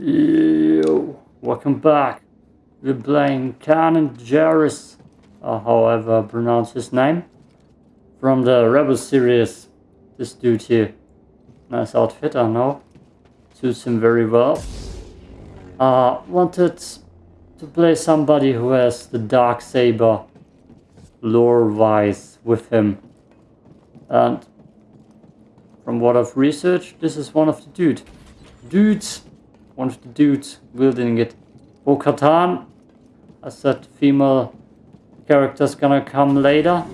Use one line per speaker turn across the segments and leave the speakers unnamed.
Yo, welcome back. We're playing Canon Jarrus, or however I pronounce his name, from the Rebel series. This dude here. Nice outfit, I know. Suits him very well. Uh, wanted to play somebody who has the Dark Saber lore-wise with him. And from what I've researched, this is one of the dude. Dudes one of the dudes building it. Bo-Katan, I said female character's gonna come later.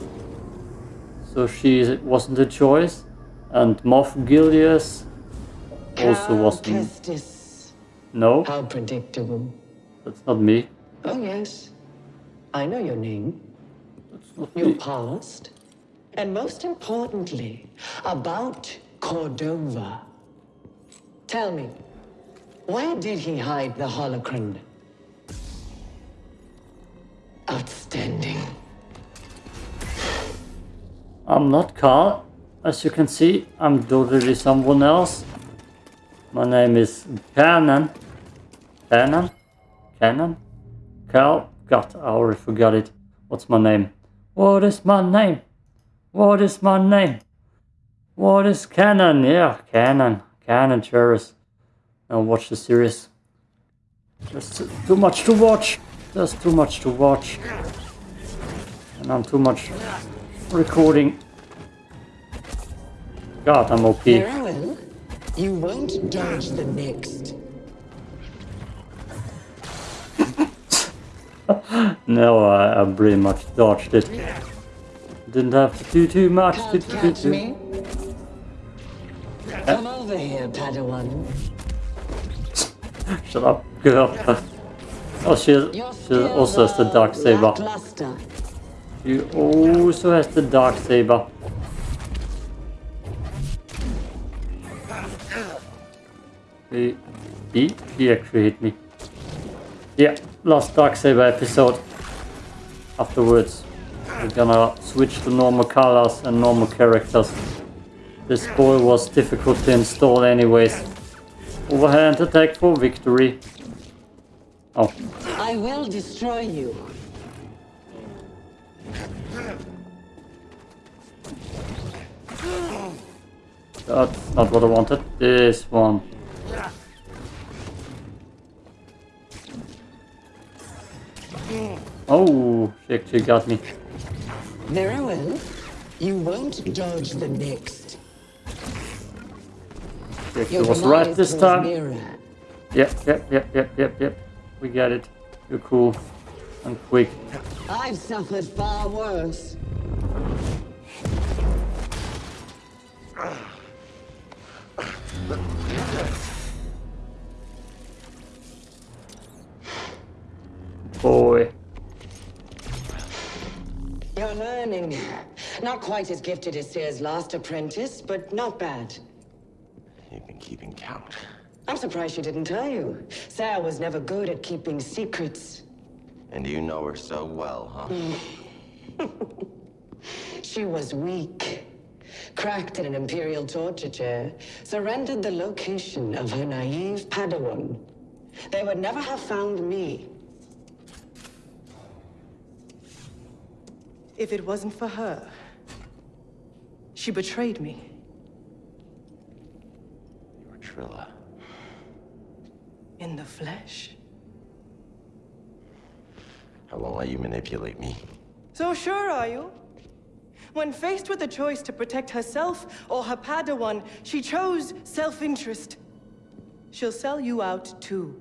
So she wasn't a choice. And Moff Gideon also wasn't.
Kestis.
No,
How predictable.
that's not me.
Oh, yes. I know your name,
That's not
your
me.
past, and most importantly, about Cordova. Tell me, where did he hide the holocron? Outstanding.
I'm not Carl. As you can see, I'm totally someone else. My name is Canon. Canon? Canon? Carl? God, I already forgot it. What's my name? What is my name? What is my name? What is Canon? Yeah, Canon. Canon Jarrus. Now watch the series. There's too- much to watch. There's too much to watch. And I'm too much recording. God, I'm OP.
Farewell. You won't dodge the next.
No, I, I pretty much dodged it. Didn't have to do too much.
Can't
do too-
me? Come over here, Padawan.
Shut up, girl. Oh, she, she also has the dark saber. She also has the dark saber. He, he, he actually hit me. Yeah, last dark saber episode. Afterwards, we're gonna switch to normal colors and normal characters. This boy was difficult to install anyways. Overhand attack for victory. Oh,
I will destroy you.
that's not what I wanted. This one. Oh, she actually got me.
Very well. You won't dodge the next.
She actually was right this time. Yep, yep, yep, yep, yep, yep. We got it. You're cool. And quick.
I've suffered far worse.
Boy.
You're learning. Not quite as gifted as Cere's last apprentice, but not bad.
You've been keeping count.
I'm surprised she didn't tell you. Cere was never good at keeping secrets.
And you know her so well, huh? Mm.
She was weak. Cracked in an Imperial torture chair, surrendered the location of her naive Padawan. They would never have found me.
If it wasn't for her, she betrayed me.
Trilla.
In the flesh.
I won't let you manipulate me.
So sure are you? When faced with a choice to protect herself or her Padawan, she chose self-interest. She'll sell you out too.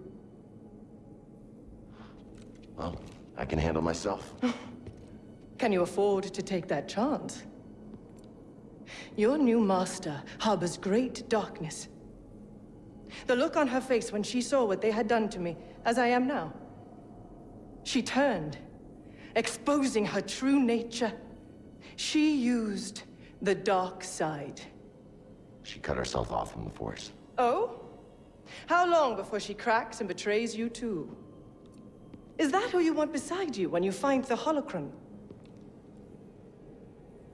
Well, I can handle myself.
Can you afford to take that chance? Your new master harbors great darkness. The look on her face when she saw what they had done to me, as I am now. She turned, exposing her true nature. She used the dark side.
She cut herself off from the Force.
Oh? How long before she cracks and betrays you too? Is that who you want beside you when you find the holocron?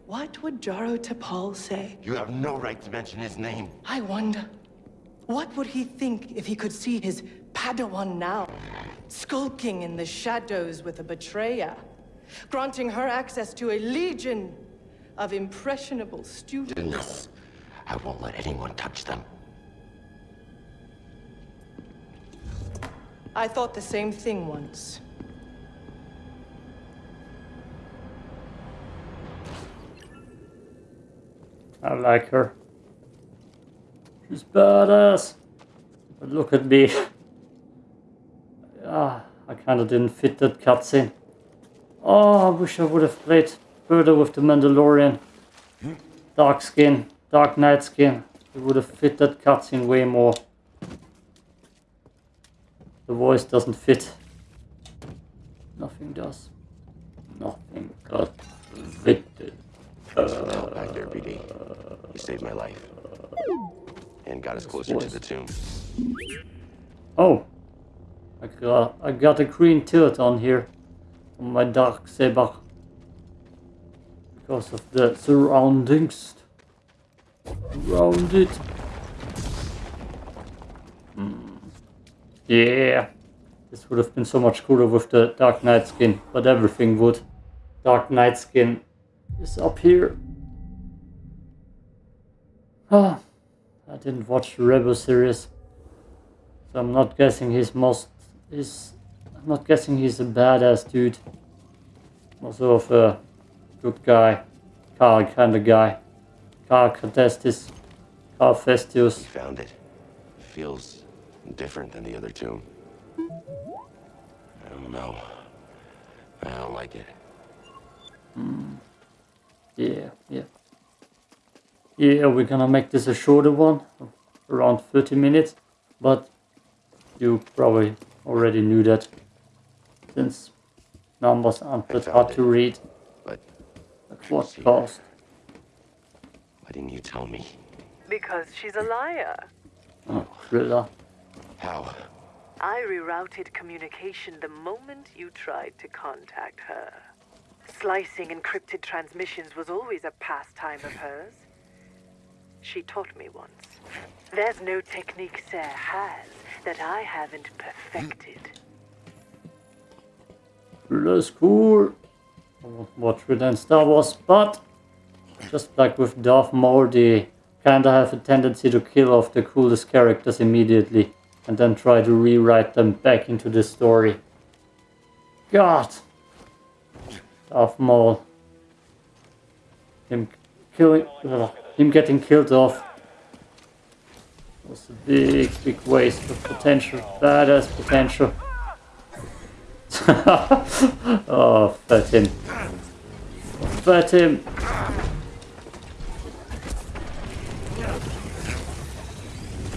What would Jaro Tapal say?
You have no right to mention his name.
I wonder. What would he think if he could see his Padawan now, skulking in the shadows with a betrayer, granting her access to a legion of impressionable students?
No. I won't let anyone touch them.
I thought the same thing once.
I like her. She's badass. But look at me. ah, I kinda didn't fit that cutscene. Oh, I wish I would have played further with the Mandalorian. Dark skin, dark knight skin. It would have fit that cutscene way more. The voice doesn't fit. Nothing does. Nothing got fitted.
Thanks for the help back there, BD. You saved my life. And got us closer to the tomb.
Oh, I got I got a green tilt on here on my dark saber because of the surroundings around it. Hmm. Yeah, this would have been so much cooler with the Dark Knight skin, but everything would. Dark Knight skin is up here. Ah, I didn't watch the Rebel series, so I'm not guessing he's most. is I'm not guessing he's a badass dude. Also of a good guy, Carl kind of guy. Carl Cadestis, Carl Festius.
We found it. Feels different than the other two. I don't know. I don't like it. Hmm.
Yeah, yeah. Yeah, we're gonna make this a shorter one, around 30 minutes, but you probably already knew that since numbers aren't that hard
it.
to read
But
at what cost.
why didn't you tell me?
Because she's a liar.
Oh, Trilla.
How?
I rerouted communication the moment you tried to contact her. Slicing encrypted transmissions was always a pastime of hers. She taught me once. There's no technique Cere has that I haven't perfected.
Trilla's cool. I won't watch it and Star Wars, but just like with Darth Maul, they kinda have a tendency to kill off the coolest characters immediately and then try to rewrite them back into the story. God! Darth Maul. Him killing. ugh, him getting killed off was a big, big waste of potential. Badass potential. oh, fat him. Fat him.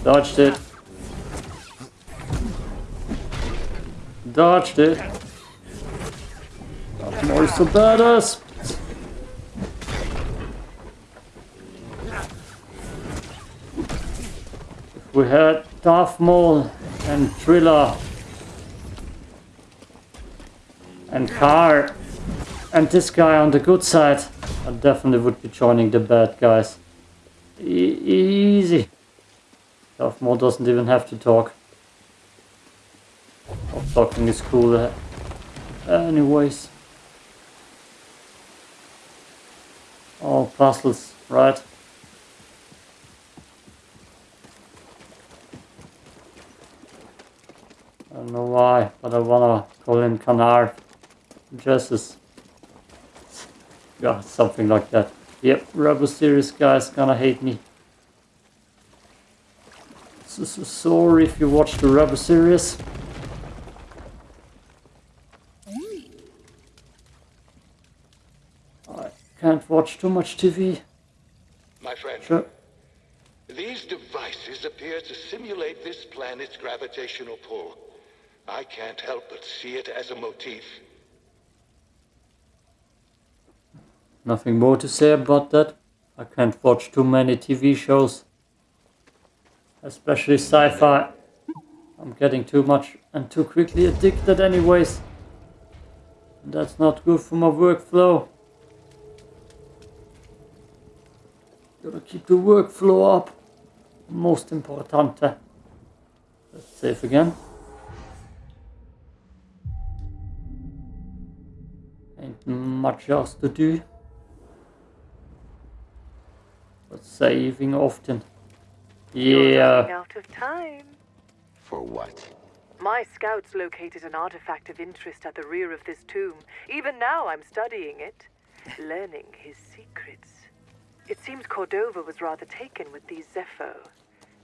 Dodged it. Dodged it. Not more so badass. We had Darth Maul and Trilla and Car and this guy on the good side, I definitely would be joining the bad guys. E- easy. Darth Maul doesn't even have to talk. Talking is cool. Anyways. All puzzles, right? I don't know why, but I wanna call him Canar. Jesus. Yeah, something like that. Yep, Rebel Series guys gonna hate me. So, so sorry if you watch the Rebel Series. I can't watch too much TV.
My friend,
Sure.
these devices appear to simulate this planet's gravitational pull. I can't help but see it as a motif.
Nothing more to say about that. I can't watch too many TV shows. Especially sci-fi. I'm getting too much and too quickly addicted anyways. That's not good for my workflow. Gotta keep the workflow up. most importante. Let's save again. Much else to do. But saving often.
You're
Yeah.
out of time.
For what?
My scouts located an artifact of interest at the rear of this tomb. Even now I'm studying it, learning his secrets. It seems Cordova was rather taken with these Zeffo.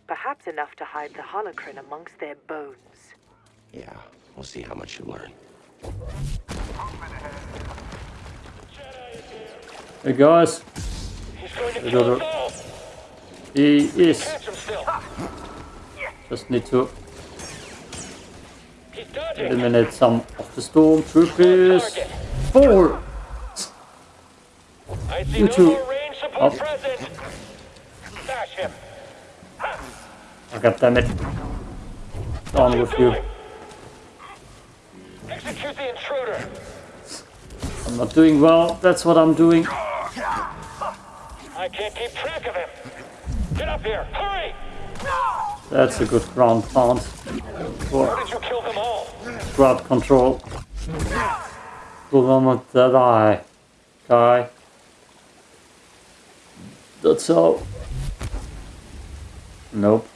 Perhaps enough to hide the holocron amongst their bones.
Yeah, we'll see how much you learn.
A-
guys.
he is.
Catch him still.
Just need to
He's dodging.
eliminate some of the stormtroopers.
Target.
Four!
I see
You
no
two.
more range support
Oh.
present. Him.
Oh, God damn it. Down with you.
Execute the intruder.
I'm not doing well. That's what I'm doing.
I can't keep track of him. Get up here. Hurry.
That's a good ground pound
How
for
did you kill them all?
crowd control. Government that I guy. That's how. Nope.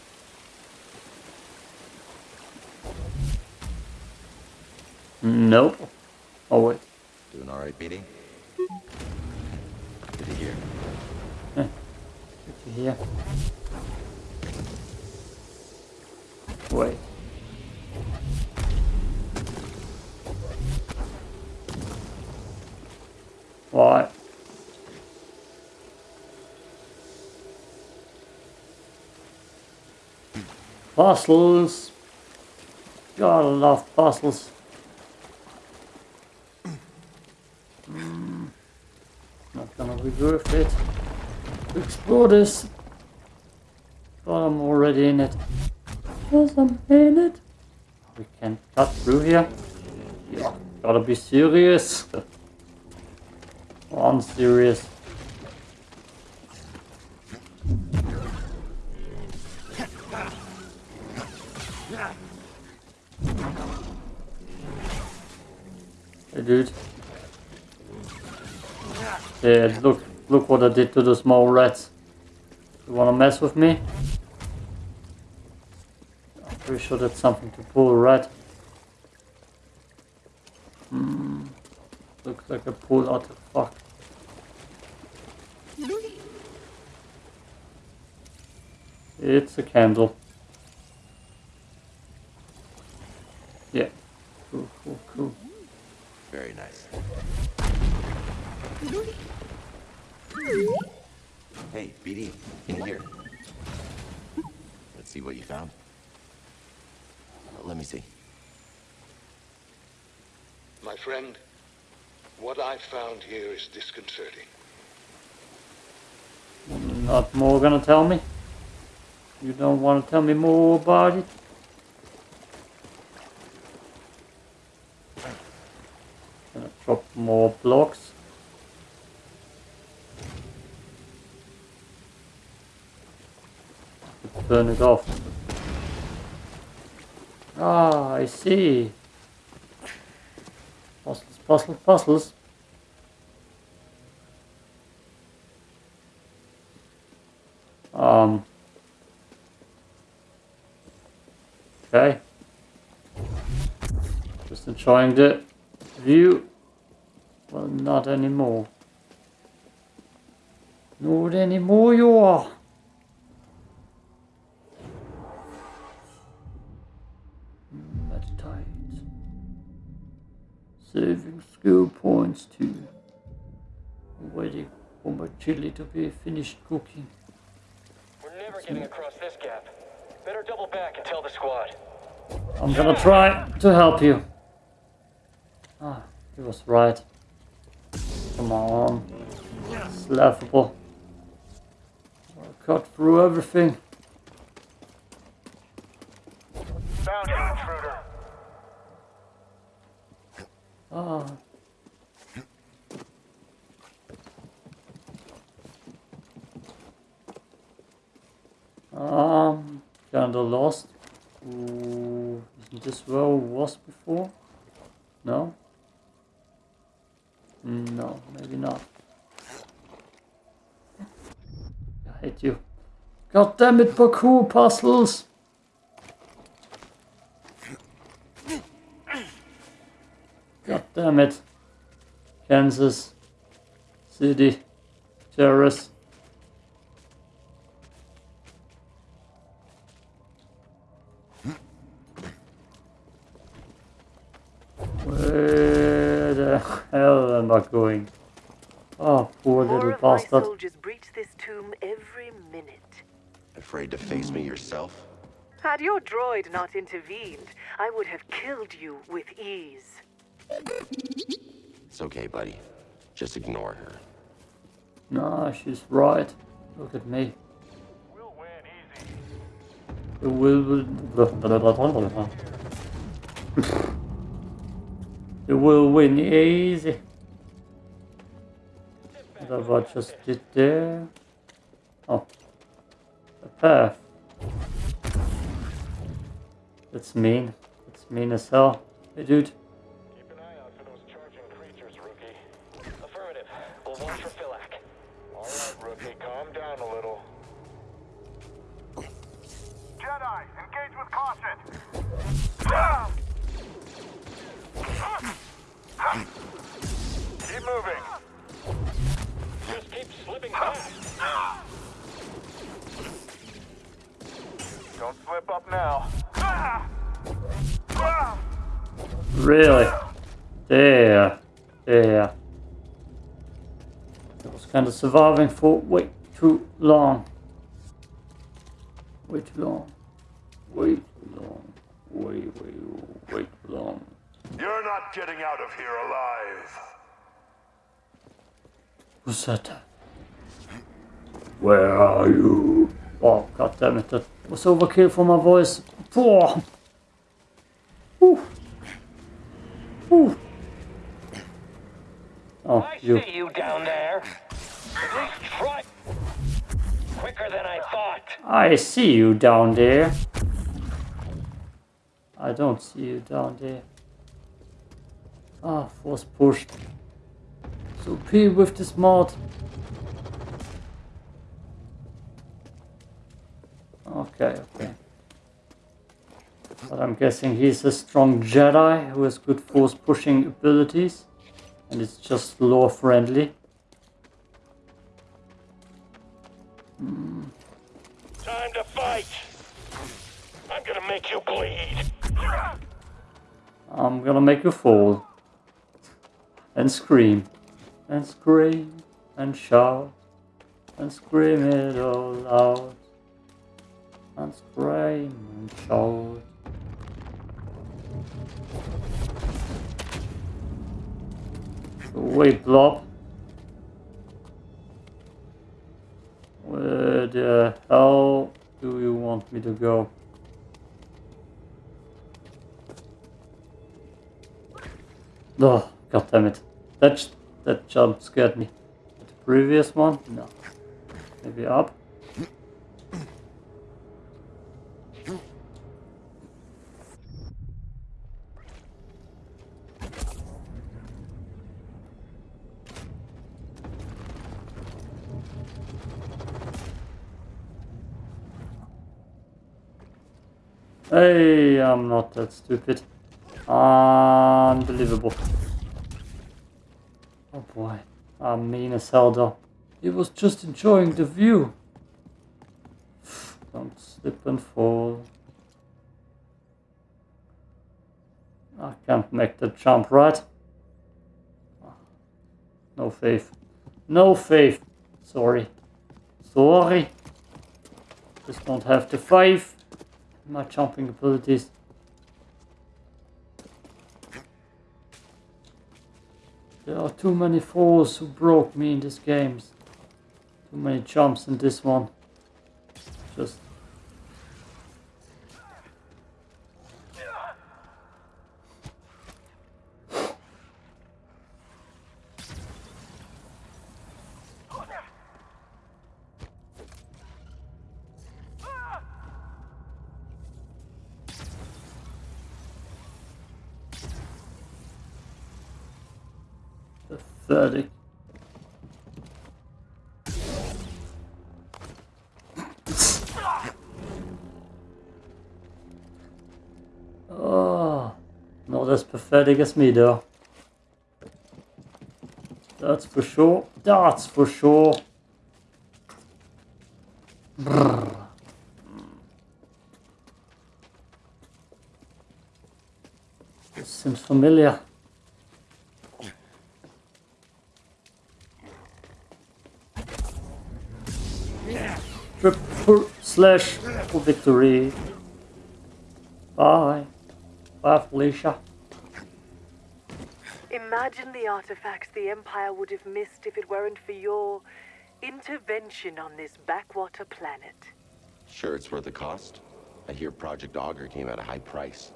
Nope. Oh wait.
Doing all right, BD? Good to hear.
Hear. Wait. Why? Puzzles. Gotta love puzzles. Hmm. Not gonna be worth it explore this. But I'm already in it. Yes, I'm in it. We can cut through here. Yeah, gotta be serious. I'm serious. Hey dude. Yeah, look, look what I did to the small rats. You wanna mess with me? I'm pretty sure that's something to pull rat. Hmm. Looks like a pull artifact. It's a candle. Yeah. Cool, cool, cool.
Very nice. Hey, BD, in here. Let's see what you found. Uh, Let me see.
My friend, what I found here is disconcerting.
Not more gonna tell me? You don't wanna tell me more about it? Gonna drop more blocks. Turn it off. Ah, I see. Puzzles, puzzles, puzzles. Um. Okay. Just enjoying the view. Well, not anymore. Not anymore, you are. Saving skill points too. Waiting for my chili to be finished cooking.
We're never getting across this gap. Better double back and tell the squad.
I'm gonna try to help you. Ah, he was right. Come on. It's laughable. I cut through everything.
Found you, intruder.
Ah. Um, kinda lost. Ooh, isn't this where I was before? No? No, maybe not. I hate you. God damn it, parkour puzzles! God damn it. Kansas City terrorists. Where the hell am I going? Oh, poor
More
little
of my
bastard.
soldiers breach this tomb every minute.
Afraid to face me yourself?
Had your droid not intervened, I would have killed you with ease.
It's okay, buddy. Just ignore her.
Nah, she's right. Look at me.
We'll win easy.
It will. Win easy. What I just did there? Oh. A path. That's mean. That's mean as hell. Hey dude. Really? There. There. I was kind of surviving for way too long. Way too long. Way too long. Way, way, way too long.
You're not getting out of here alive.
Who's that? Where are you? Oh, god damn it, that was overkill for my voice. Poor. Oh,
I
you.
see you down there. At least try. Quicker than I thought.
I see you down there. I don't see you down there. Ah, force pushed. So P with this mod. Okay, okay. But I'm guessing he's a strong Jedi who has good force pushing abilities. And it's just lore friendly.
Time to fight. I'm gonna make you bleed.
I'm gonna make you fall. And scream. And scream. And shout. And scream it all out. And scream and shout. Wait, Blob. Where the hell do you want me to go? Oh, god damn it. That, that jump scared me. The previous one? No. Maybe up? Hey, I'm not that stupid. Unbelievable. Oh boy, I'm mean as hell though. He was just enjoying the view. Don't slip and fall. I can't make the jump right. Ah, no faith. No faith. Sorry. Sorry. Just don't have the faith. My jumping abilities. There are too many falls who broke me in these games. Too many jumps in this one. Just Pathetic. Oh, not me though. That's for sure. That's for sure. Brrr. This seems familiar. Triple slash for victory. Bye. Bye, Felicia.
Imagine the artifacts the Empire would have missed if it weren't for your intervention on this backwater planet.
Sure, it's worth the cost. I hear Project Augur came at a high price.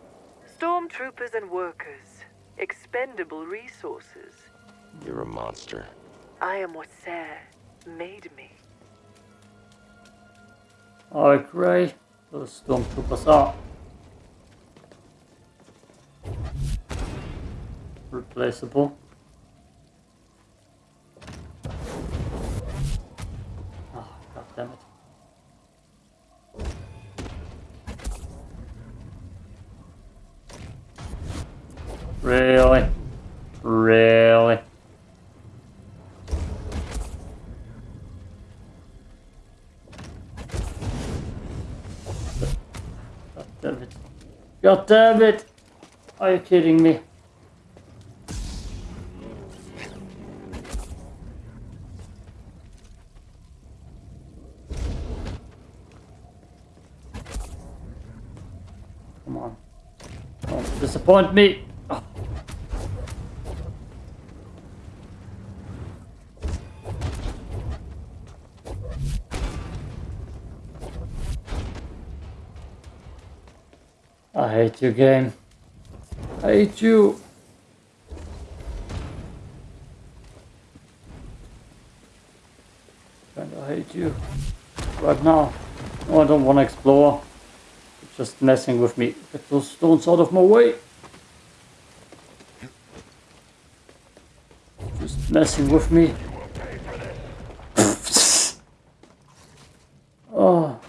Stormtroopers and workers. Expendable resources.
You're a monster.
I am what Cere made me.
I agree. Those stormtroopers are replaceable. Oh, god damn it. Really? Really? God damn it. God damn it! Are you kidding me? Don't me. Oh. I hate you, game. I hate you. Kinda hate you. Right now. No, I don't want to explore. Just messing with me. Get those stones out of my way. Just messing with me. oh.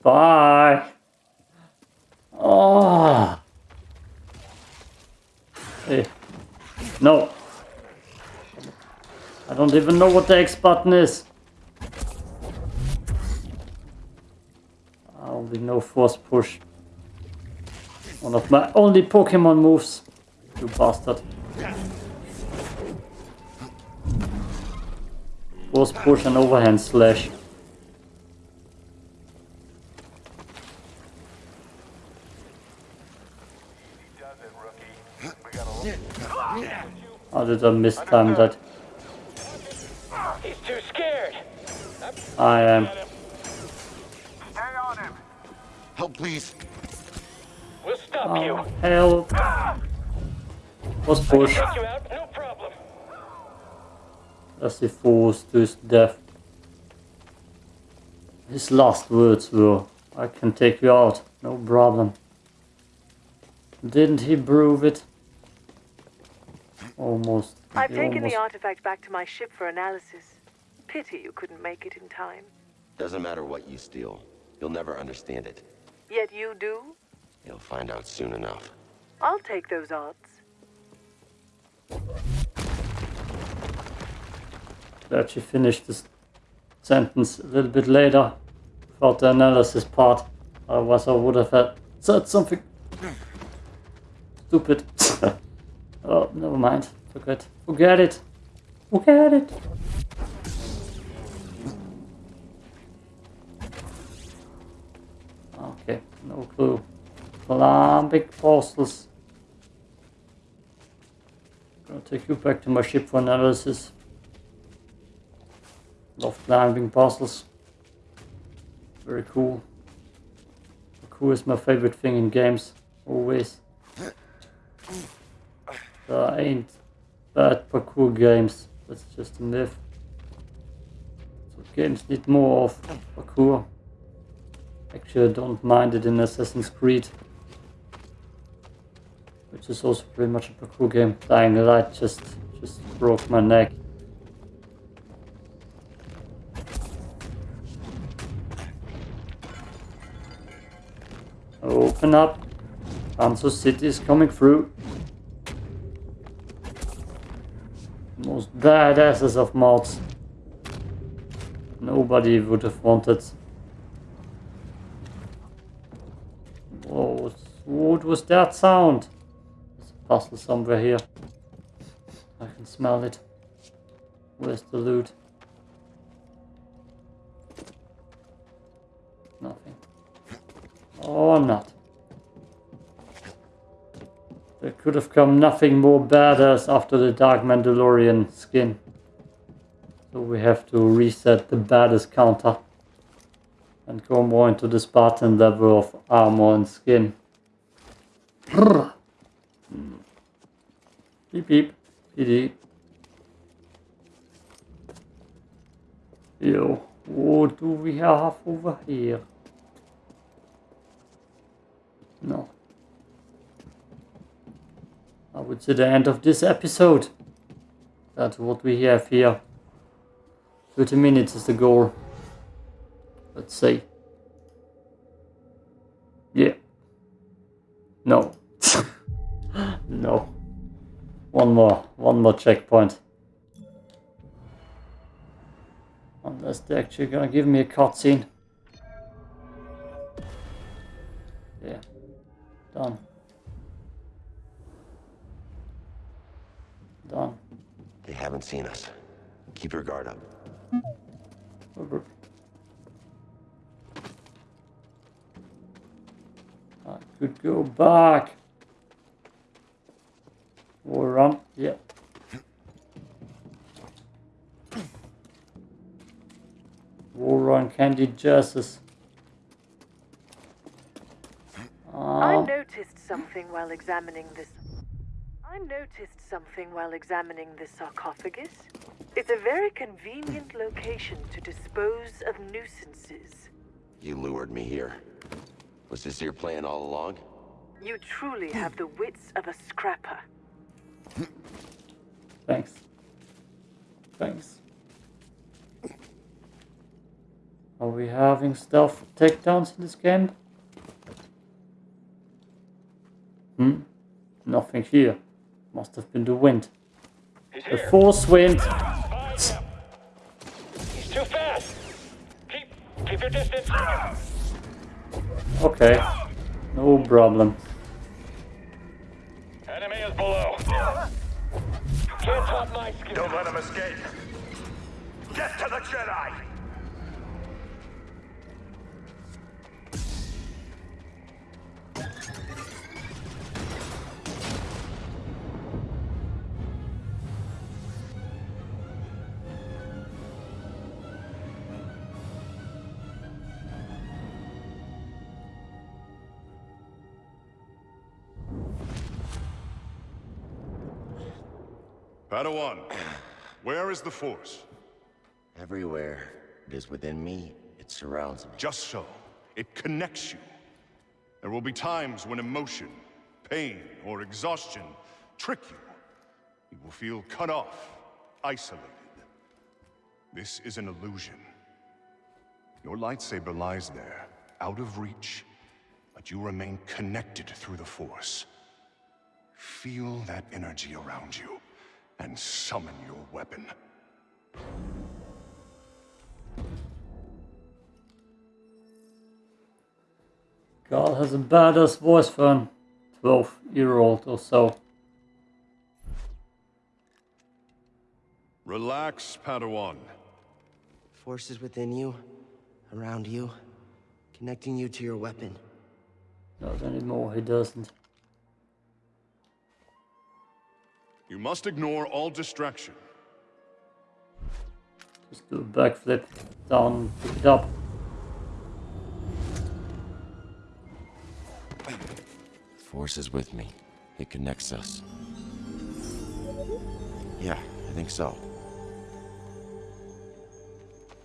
Bye. Oh. Hey. No. I don't even know what the X button is. One my only Pokemon moves. You bastard. Force push and overhand slash.
Does it, rookie? We got a little...
How did I mistime that?
He's too scared.
I am.
Stay on him.
Help, please.
We'll stop
Oh,
you.
help. Force push.
Take you out, no problem.
as he falls to his death. His last words were, I can take you out, no problem. Didn't he prove it? Almost.
I've
He
taken
almost-
the artifact back to my ship for analysis. Pity you couldn't make it in time.
Doesn't matter what you steal. You'll never understand it.
Yet you do?
You'll find out soon enough.
I'll take those odds.
Glad she finished this sentence a little bit later without the analysis part. Otherwise I would have had said something stupid. oh, never mind. Forget. Forget it. Forget it. Okay, no clue. Lambic fossils. Gonna take you back to my ship for analysis. Love climbing puzzles. Very cool. Parkour is my favorite thing in games. Always. There ain't bad parkour games. That's just a myth. So games need more of parkour. Actually, I don't mind it in Assassin's Creed. Which is also pretty much a parkour game. Dying Light just, just broke my neck. Open up. Hanzo City is coming through. Most badasses of mods. Nobody would have wanted. Whoa, what was that sound? There's a somewhere here. I can smell it. Where's the loot? Nothing. Oh, or not. There could have come nothing more badass after the Dark Mandalorian skin. So we have to reset the baddest counter. And go more into the Spartan level of armor and skin. Beep beep. BD. Yo, what do we have over here? No. I would say the end of this episode. That's what we have here. 30 minutes is the goal. Let's see. Yeah. No. One more. One more checkpoint. Unless they're actually gonna give me a cutscene. Yeah. Done. Done.
They haven't seen us. Keep your guard up.
Over. I could go back. Or run. Yeah. War on Candy Justice.
I
Um,
noticed something while examining this. I noticed something while examining this sarcophagus. It's a very convenient location to dispose of nuisances.
You lured me here. Was this your plan all along?
You truly have the wits of a scrapper.
Thanks. Thanks. Are we having stealth takedowns in this game? Hmm? Nothing here. Must have been the wind.
He's
The
here.
force wind.
He's too fast. Keep, keep your distance.
Okay. No problem.
Enemy is below. Can't top my skill.
Don't let him escape. Get to the Jedi!
Padawan, where is the Force?
Everywhere. It is within me. It surrounds me.
Just so. It connects you. There will be times when emotion, pain, or exhaustion trick you. You will feel cut off, isolated. This is an illusion. Your lightsaber lies there, out of reach, but you remain connected through the Force. Feel that energy around you, and summon your weapon.
God has a badass voice for an 12 year old or so.
Relax, Padawan.
Forces within you, around you, connecting you to your weapon.
Not anymore, he doesn't.
You must ignore all distraction.
Just do a backflip down, pick it up.
Force is with me. It connects us. Yeah, I think so.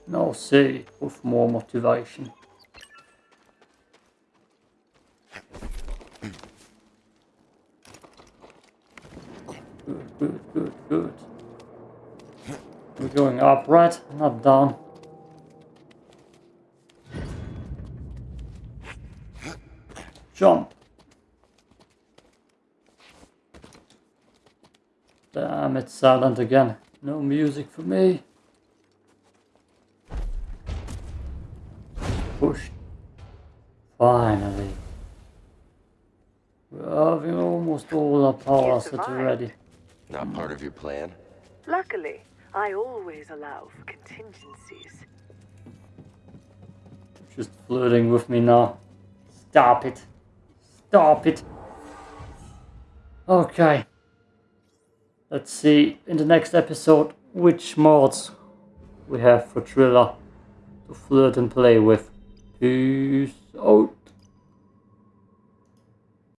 Now see, with more motivation. good, good, good, good. We're going up, right? Not down. Jump. Damn, it's silent again. No music for me. Push. Finally. we're having almost all our powers
that
are
ready
already.
Not part of your plan?
Luckily, I always allow for contingencies.
Just flirting with me now. Stop it. Stop it. Okay. Let's see in the next episode which mods we have for Trilla to flirt and play with. Peace out.